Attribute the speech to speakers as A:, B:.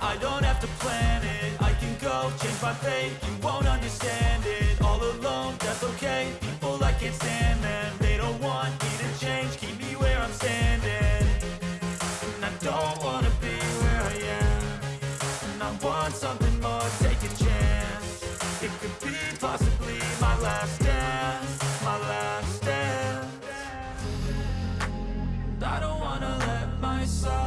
A: I don't have to plan it. I can go change my fate. You won't understand it. All alone, that's okay. People, I can't stand them. They don't want me to change. Keep me where I'm standing. And I don't wanna be where I am. And I want something more. Take a chance. It could be possibly my last dance. My last dance. I don't wanna let myself